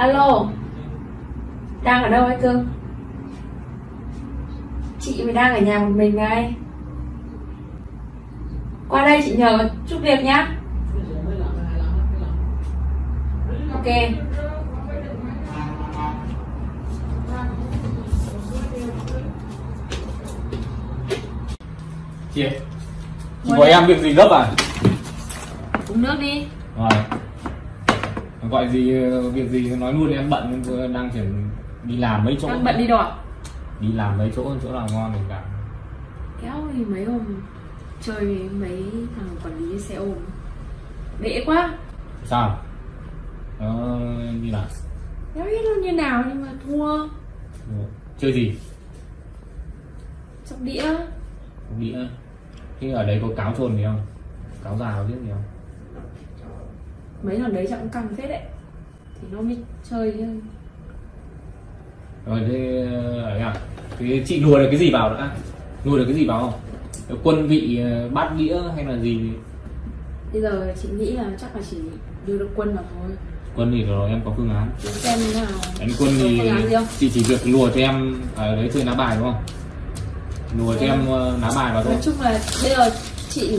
Alo. Đang ở đâu ấy cưng Chị mới đang ở nhà một mình đây Qua đây chị nhờ chút việc nhá. Ok. Chị chị gọi đây. em việc gì gấp à? Uống nước đi. Rồi gọi gì việc gì nói luôn em bận vừa đang chuyển đi làm mấy chỗ Đang bận đi đỏ đi làm mấy chỗ chỗ nào ngon thì cả. Kéo thì mấy hôm chơi với mấy thằng quản lý xe ôm. Bể quá. Sao? Nó đi làm. Kéo biết luôn như nào nhưng mà thua. Chơi gì? Sóc đĩa. Đĩa. Thế ở đây có cáo trồn gì không? Cáo già có biết gì không Mấy thằng đấy chắc cũng căng phết đấy. Thì nó mới chơi chứ. Rồi thế à thế chị lùa được cái gì vào đã? Lùa được cái gì vào không? Quân vị ờ, bát đĩa hay là gì? Bây giờ chị nghĩ là chắc là chỉ đưa được quân vào thôi. Quân thì rồi em có phương án. Xem nào. Đánh quân thì chị chỉ việc lùa cho em ở đấy chơi lá bài đúng không? Lùa cho em ờ, lá bài vào thôi. Nói chung là bây giờ chị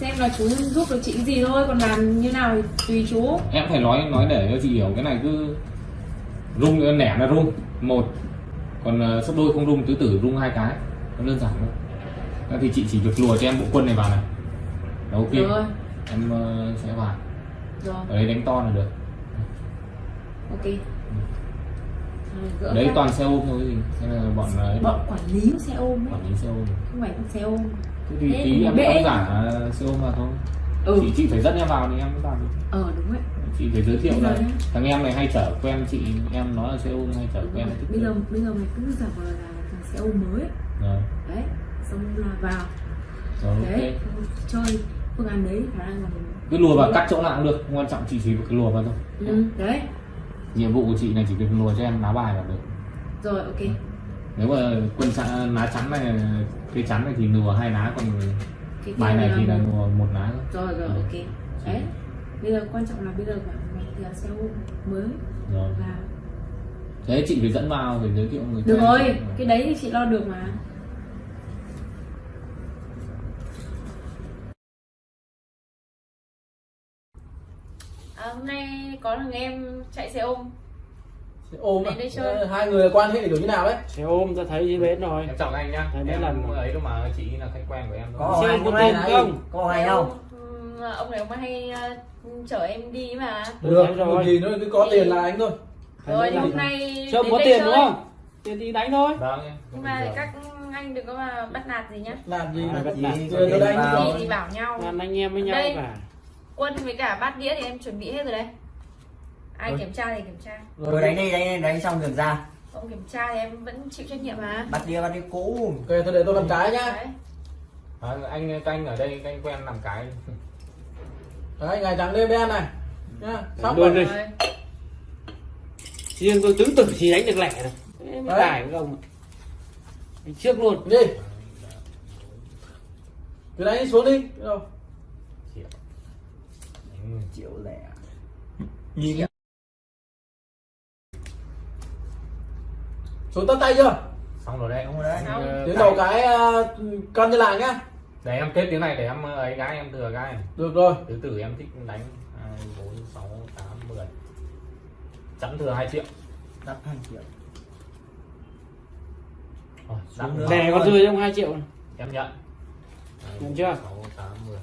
xem là chú giúp được chị cái gì thôi Còn làm như nào thì tùy chú. Em phải nói nói để cho chị hiểu cái này cứ rung nẻ là rung một. Còn ờ, sấp đôi không rung tứ tử rung hai cái nó đơn giản thôi. Thế thì chị chỉ việc lùa cho em bộ quân này vào này. Là ok. Được rồi. Em ờ, sẽ vào. Rồi ở đây đánh to là được. Ok. Gỡ đấy các- toàn xe ôm thôi gì hay là bọn ấy Bọn quản lý xe ôm ấy. quản lý xe ôm. Không phải xe ôm thế thì tí em bệ. đóng giả xe ôm vào thôi Ừ. Chị chị phải dẫn em vào thì em mới vào được. Ờ đúng đấy chị phải giới thiệu là thằng em này hay chở quen chị em nói là xe ôm hay chở Đúng quen Bây giờ bây giờ mày cứ giả vờ là thằng xe ôm mới. Rồi. Đấy Xong là vào. Rồi Đấy ok Chơi phương án đấy khả năng là mình cứ lùa vào cắt chỗ nào cũng được quan trọng chị chỉ việc lùa vào thôi. Ừ, Đấy. Nhiệm vụ của chị này chỉ việc lùa cho em lá bài là được. Rồi ok. Nếu mà quân xã lá chắn này cái chắn này thì lùa hai lá còn Cái bài này thì là lùa một lá thôi. Rồi rồi Ừ. ok. Đấy. Bây giờ quan trọng là bây giờ mày là xe ôm mới. Rồi. Và thế chị phải dẫn vào phải giới thiệu người được rồi cái đấy thì chị lo được mà. À, hôm nay có thằng em chạy xe ôm ôm à? Ờ, hai người quan hệ kiểu như nào đấy xe ôm ta thấy dưới bến rồi. Em chào anh nhá. Đấy em là- ấy đâu mà chị là khách quen của em thôi. Có Xe anh có tiền không? không? Có anh không? Ừm, ông này ông hay ờ, chở em đi mà. Được Thấy rồi. gì nữa cứ có tiền là anh thôi. Rồi hôm nay đến có tiền đúng không? Tiền thì đánh thôi. Vâng nhưng mà các anh đừng có mà bắt nạt gì nhá. Làm gì? À, tiền đây anh vào. gì thì bảo nhau. Làm anh em với nhau Đây. cả quân với cả bát đĩa thì em chuẩn bị hết rồi đấy ai Rồi. kiểm tra thì kiểm tra. Rồi đánh đi đánh đánh xong được ra. Không kiểm tra thì em vẫn chịu trách nhiệm mà. Bắt đĩa bắt đĩa cũ. Ok thôi để tôi làm cái nhá. Đấy. À, anh canh ở đây canh quen làm cái. Đấy ngày trắng đêm đen này. Nhá Luôn rồi đi. riêng tôi tứ tử chỉ đánh được lẻ rồi. Đấy. tải với ông Đánh trước luôn. Đi. Cứ đánh xuống đi. Đâu? Triệu. Lẻ. Nhìn xuống tất tay chưa? Xong rồi đấy Xong rồi đấy. Ờ, tiếng đầu cái uh, cân như làng nhá. Để em kết tiếng này để em ờ, ấy gái em thừa gái được rồi. Tứ tử em thích đánh hai bốn sáu tám mười. Chẵn thừa hai triệu. Đắp hai triệu. Rồi lẻ còn rơi trong 2 triệu này. em nhận Hai, Nhận. Chưa? sáu tám mười.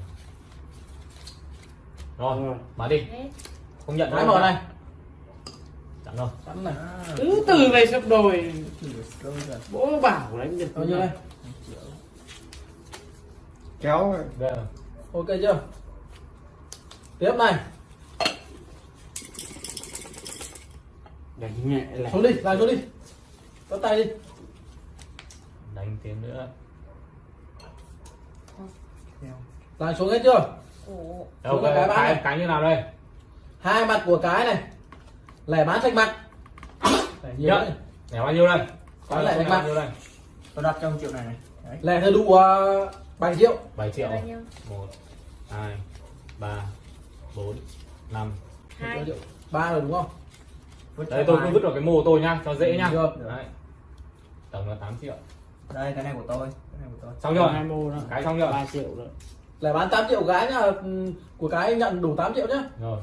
Rồi Rồi. mở đi. Không nhận đâu. mở này chặn rồi sẵn này tứ tử về sập đồi. Rồi. bố bảo đánh được bao nhiêu đây? Kéo Đây. ok chưa? Tiếp này. Đánh nhẹ lẻ xuống đi lại xuống đi. Tất tay đi. Đánh tiếng nữa. Lại xuống hết chưa? Ồ, đâu Xuống cái cái, này. cái như nào đây? Hai mặt của cái này lẻ bán sạch mặt. Lẻ nhiều Nhận. đấy. Nhảy bao nhiêu đây? Có lại đánh bao mặt. nhiêu đây? Tôi đặt trong triệu này này. Đấy. Lẻ thì đủ uh, 7 triệu. 7 triệu. Bao nhiêu? 1 2 3 4 5 hai. Ba rồi đúng không? Vứt đây ra tôi cứ ngoài. vứt vào cái mô tôi nhá cho dễ nhá. Được. đấy. tổng là 8 triệu. Đây cái này của tôi. Cái này của tôi. xong hai mô cái xong chưa? Ba triệu rồi. Lẻ bán 8 triệu cái nhá ừ, của cái nhận đủ 8 triệu nhá. Rồi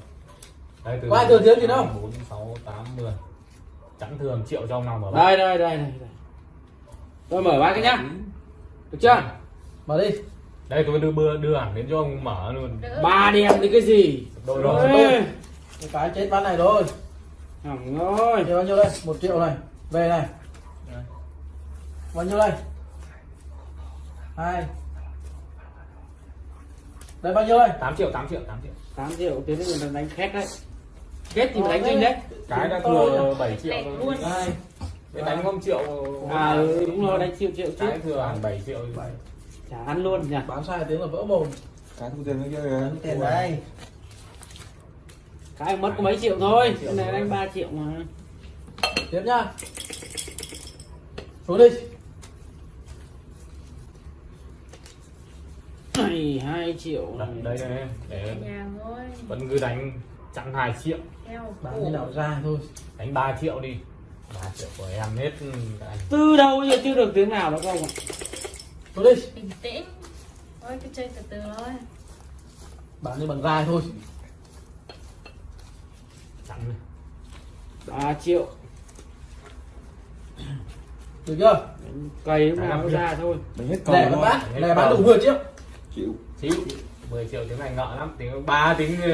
đây từ Có ai thừa thiếu gì đâu? 4 6 8 10 chẵn thừa 1 triệu cho ông nào mở đây đây đây đây đây. tôi mở ba cái nhá. Được chưa? Mở đi. Đây tôi đưa đưa, đưa hẳn đến cho ông mở luôn. Ba đèn thì cái gì? Đôi rồi Cái cái chết bán này rồi. Hỏng rồi. Thì bao nhiêu đây? 1 triệu này. Về này. Rồi. Bao nhiêu đây? hai. Đây bao nhiêu đây? 8 triệu 8 triệu 8 triệu 8 triệu tiến đến mình đánh khét đấy. Khét thì đánh kinh đấy. Cái đã thừa 7 triệu Lẻ rồi. luôn. hai Cái đánh không triệu à ừ, đúng rồi đánh triệu triệu chứ cái thừa hẳn 7 triệu bảy chả ăn luôn nhỉ? Bán sai tiếng là vỡ mồm Cái thu tiền nó kia kìa. Tiền đây. cái mất có mấy triệu thôi cái này đánh 3 triệu mà. Tiếp nhá. Xuống đi này hai triệu. Đặt này. đây đây để nhà thôi vẫn cứ đánh chặn 2 triệu. Bán như nào ra thôi. Đánh 3 triệu đi. 3 triệu của em hết anh từ đâu giờ chưa được tiếng nào đâu không ạ? Xuống đi. Bình tĩnh. Thôi cứ chơi từ từ thôi. Bán như bằng dài thôi. Chặn 3 triệu. Được chưa? cày lúc nào nó ra thôi. Đánh hết Lẻ bán bán Lẻ bán đủ 10 triệu Chịu. chịu 10 triệu tiếng này nợ lắm tiếng ba tiếng ờ,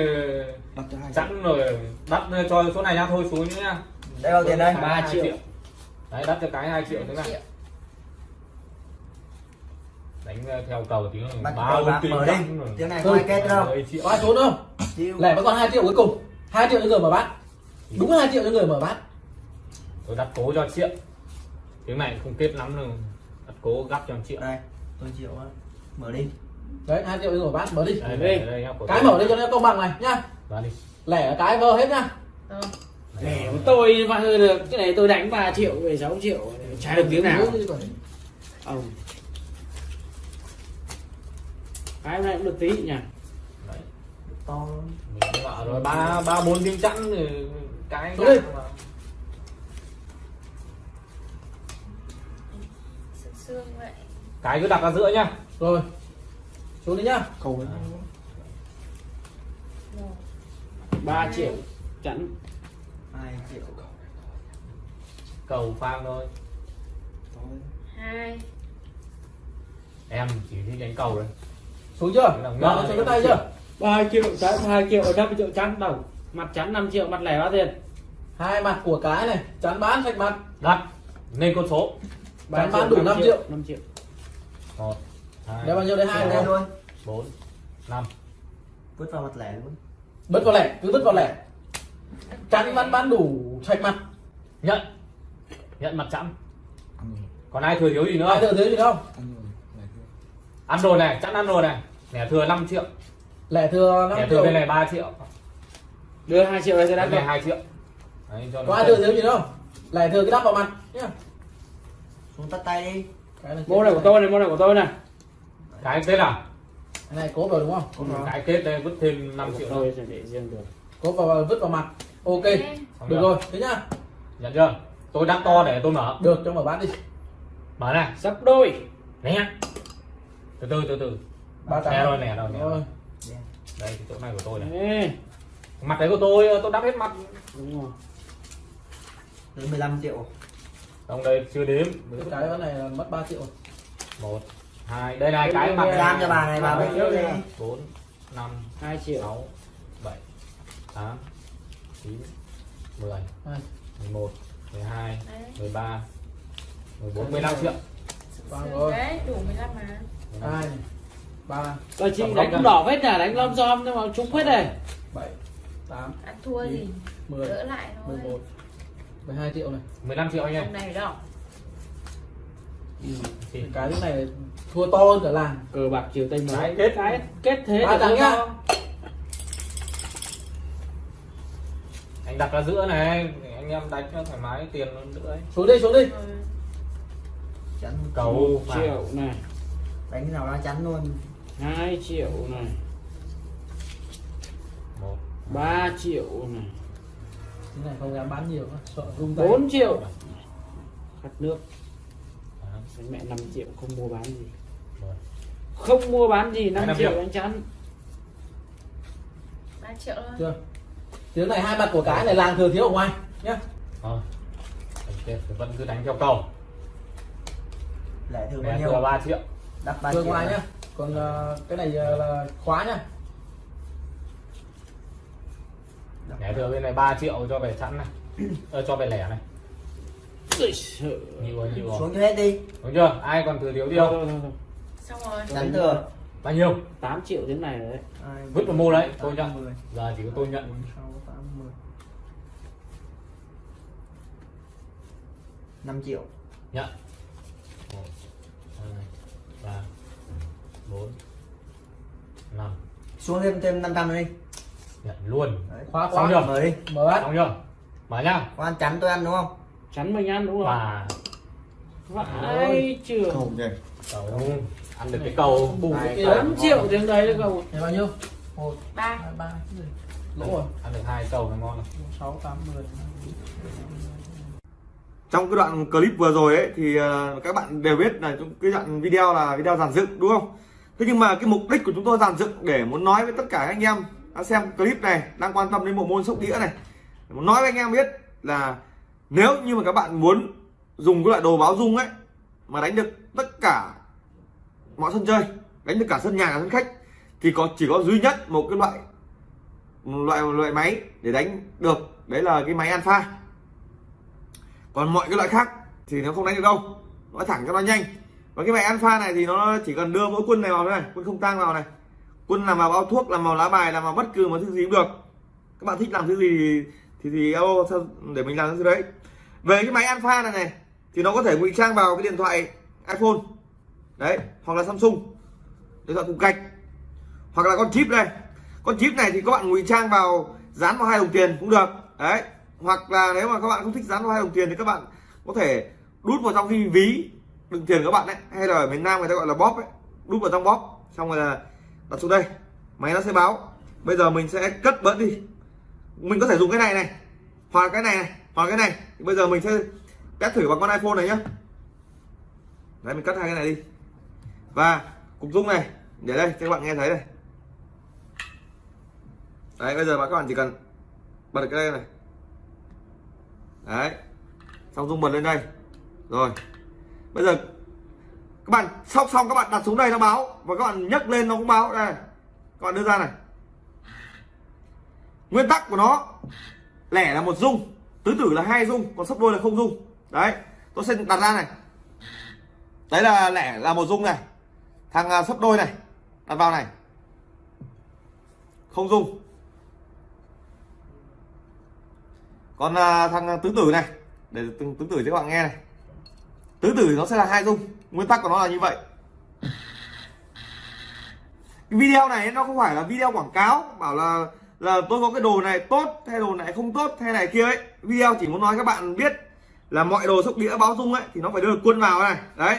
Đặt cho hai. chẵn rồi đắt cho số này nhá thôi xuống nhá Đây bao tiền đây? 3 2 triệu. đấy đắt cho cái 2 triệu thế này Triệu. đánh ờ, theo cầu tiếng ba bốn bạc tiếng mở đi. Tiếng này có ai kết đâu. 10 triệu Có ai xuống không? Lẻ vẫn còn 2 triệu cuối cùng 2 triệu cho người mở bán Đúng 2 triệu cho người mở bán tôi đặt cố cho triệu tiếng này không kết lắm đâu đặt cố gấp cho triệu Đây. Tôi chịu á. Mở đi. Đấy 2 triệu cho người mở đi. Đây, đi. đây, đây, nhá, của Cái mở đi cho nó công bằng này nhá. Lẻ cái vơ hết nhá. Rồi. để của tôi mà hơi được cái này tôi đánh 3 triệu về 6 triệu chả được tiếng nào. Ông. Cái này cũng được tí nhỉ. Đấy. To. rồi ba ba bốn tiếng chẵn rồi cái cái cứ đặt ra giữa nhá. Rồi Xuống đi nhá. Cầu ấy. một 3 triệu chẵn. Hai triệu. cầu phang thôi. Thôi. hai. Em chỉ thích đánh cầu rồi Xuống chưa? Đó, này. cái tay chưa? 3 triệu chẵn 2 triệu 5 triệu chẵn đồng. Mặt chẵn 5 triệu mặt lẻ bao tiền. Hai mặt của cái này Chắn bán sạch mặt. Đặt lên con số. Bán bán đủ 5 triệu. 5 triệu. Một Đây bao nhiêu đây? hai luôn. bốn năm. Vứt vào mặt lẻ luôn. Bứt vào lẻ, cứ bứt vào lẻ. Chắn bán bán đủ sạch mặt. Nhận. Nhận mặt chẵn. Còn ai thừa thiếu gì nữa Ai thừa thiếu gì không? ăn rồi này chẵn ăn rồi này. Lẻ thừa 5 triệu. Lẻ thừa lẻ 5 thừa triệu bên này 3 triệu. Đưa 2 triệu đây tôi bên đánh này rồi 2 triệu. Đấy, cho nó Có ai thừa thiếu gì đâu Lẻ thừa cái đắp vào mặt nhá. Xuống tắt tay đi. Mô này của tôi này mô này của tôi này cái kết à Cái này cố vào đúng không? Rồi. cái kết đây vứt thêm 5 của triệu sẽ để riêng được Cố vào vứt vào mặt. Ok Xong Được chưa? rồi, thế nhá. Nhận chưa? Tôi đắt to để tôi mở. Được cho mở bán đi. Mở này. Sắp đôi. Nè từ từ từ từ. Ba trăm rồi nè rồi nè Rồi. đây thì chỗ này của tôi này. Ê, mặt đấy của tôi tôi đắp hết mặt. Đúng rồi. 15 triệu. trong đây chưa đếm. Cái cái này là mất 3 triệu. Một hai đây này cái mặt Giam cho bà này bà mới trước đi. bốn năm 2 triệu. sáu bảy tám chín mười Hai. mười một mười hai mười ba mười bốn mười lăm triệu. Vâng đấy đủ 15 mà. Hai này Ba. Rồi chị đánh cũng đỏ hết nhà đánh lom xom nhưng mà trúng hết này. Bảy Tám ăn thua gì? 10 đỡ lại thôi. 11 12 triệu này. 15 triệu anh em. Hôm này đâu Thì Cái này thua to hơn cả làng cờ bạc chiều tây mới kết. cái kết thế Ba tôi nhá. anh đặt ra giữa này anh em đánh cho thoải mái tiền nó nữa ấy. Xuống đi xuống đi Rồi. Chắn. cầu triệu này Đánh nào ra chắn luôn. 2 triệu này một 3 triệu này cái này không dám bán nhiều sợ rung tay 4 triệu khát nước Đấy, mẹ 5 triệu không mua bán gì. Rồi. không mua bán gì 5 5 triệu triệu. anh chắn 3 triệu thôi. Chưa. Tiếng này hai mặt của cái này làng thừa thiếu ở ngoài nhá. Thôi. Ok, thì vẫn cứ đánh theo cầu. Lẻ thường bao nhiêu? thừa 3 triệu. Đắp ba thừa triệu ngoài này. nhá. Còn ờ, cái này ờ, là khóa nhá. Nè thừa bên này 3 triệu cho về sẵn này. Ờ, cho về lẻ này. Nhiều rồi nhiều rồi xuống cho hết đi. Đúng chưa? Ai còn thừa thiếu đi không? Xong rồi. Chắn thừa. Bao nhiêu? 8 triệu thế này rồi đấy. Vứt vào mô đấy tôi tám, nhận giờ chỉ có tôi nhận. Tám. 5 triệu. Nhận. Một hai ba bốn năm. Xuống thêm thêm 500 nữa đi. Nhận luôn. Đấy. khóa Xong khóa chưa? mở đi. Mở bát xong chưa? Mở nhá. Có ăn chắn tôi ăn đúng không chắn mình ăn đúng không? Và vãi. Chưa không cầu ăn được cái cầu bù tám. kia 4 triệu tiếng đấy đấy cậu này bao nhiêu? Một 3 hai ba lỗ rồi. Ăn được hai cầu là ngon rồi. Sáu tám mười trong cái đoạn clip vừa rồi ấy thì ờ, các bạn đều biết là trong cái đoạn video là video giàn dựng đúng không? Thế nhưng mà cái mục đích của chúng tôi giàn dựng để muốn nói với tất cả anh em đã xem clip này đang quan tâm đến bộ môn sóc đĩa này. Muốn nói với anh em biết là nếu như mà các bạn muốn dùng cái loại đồ báo dung ấy, mà đánh được tất cả mọi sân chơi, đánh được cả sân nhà, cả sân khách, thì có, chỉ có duy nhất một cái loại, một loại một loại máy để đánh được, đấy là cái máy alpha. Còn mọi cái loại khác thì nó không đánh được đâu nói thẳng cho nó nhanh. Và cái máy alpha này thì nó chỉ cần đưa mỗi quân này vào thế này, quân không tang vào này. Quân làm vào bao thuốc, làm vào lá bài, làm vào bất cứ một thứ gì cũng được. Các bạn thích làm thứ gì thì thì, thì alo để mình làm cái đấy? Về cái máy alpha này này thì nó có thể ngụy trang vào cái điện thoại iphone đấy hoặc là samsung điện thoại cục gạch hoặc là con chip này con chip này thì các bạn ngụy trang vào dán vào hai đồng tiền cũng được đấy. Hoặc là nếu mà các bạn không thích dán vào hai đồng tiền thì các bạn có thể đút vào trong cái ví đựng tiền của các bạn đấy hay là ở miền Nam người ta gọi là bóp ấy đút vào trong bóp xong rồi là đặt xuống đây máy nó sẽ báo. Bây giờ mình sẽ cất bớt đi mình có thể dùng cái này này. Hoặc cái này này, hoặc cái này. Thì bây giờ mình sẽ test thử bằng con iPhone này nhá. Đấy, mình cắt hai cái này đi. Và cục dung này, để đây cho các bạn nghe thấy này đấy, bây giờ các bạn chỉ cần bật cái đây này. Đấy, xong dung bật lên đây. Rồi. Bây giờ các bạn, xong xong các bạn đặt xuống đây nó báo. Và các bạn nhấc lên nó cũng báo. Đây. Các bạn đưa ra này nguyên tắc của nó lẻ là một dung tứ tử là hai dung còn sấp đôi là không dung. Đấy tôi sẽ đặt ra này. Đấy là lẻ là một dung này. Thằng sắp sấp đôi này đặt vào này. Không dung. Còn à, thằng à, tứ tử này để tứ tứ tử cho các bạn nghe này. Tứ tử nó sẽ là hai dung nguyên tắc của nó là như vậy. Cái video này nó không phải là video quảng cáo bảo là là tôi có cái đồ này tốt hay đồ này không tốt hay này kia ấy. Video chỉ muốn nói các bạn biết là mọi đồ sóc đĩa báo dung ấy thì nó phải đưa được quân vào này. Đấy.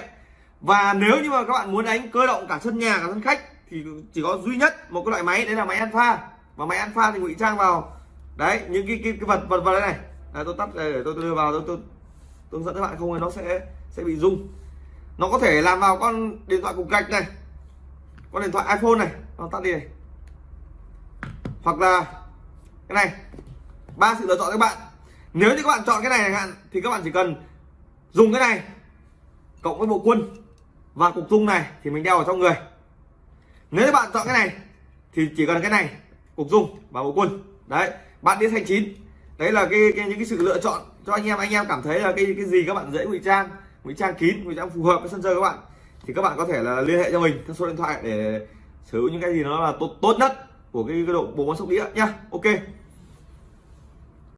Và nếu như mà các bạn muốn đánh cơ động cả sân nhà cả sân khách thì chỉ có duy nhất một cái loại máy đấy là máy alpha. Và máy alpha thì ngụy trang vào. Đấy những cái cái, cái vật vật vật đây này. À, tôi tắt đây để tôi, tôi đưa vào tôi tôi tôi hướng dẫn các bạn không thì nó sẽ sẽ bị rung. Nó có thể làm vào con điện thoại cục gạch này con điện thoại iphone này. Nó tắt đi này hoặc là cái này ba sự lựa chọn các bạn. Nếu như các bạn chọn cái này hạn thì các bạn chỉ cần dùng cái này cộng với bộ quân và cục dung này thì mình đeo ở trong người. Nếu các bạn chọn cái này thì chỉ cần cái này cục dung và bộ quân. Đấy bạn đi thành chín. Đấy là cái, cái những cái sự lựa chọn cho anh em. Anh em cảm thấy là cái cái gì các bạn dễ ngụy trang ngụy trang kín ngụy trang phù hợp với sân chơi các bạn thì các bạn có thể là liên hệ cho mình theo số điện thoại để sử dụng những cái gì nó là tốt tốt nhất của cái, cái độ bộ môn sóc đĩa nhá. Ok.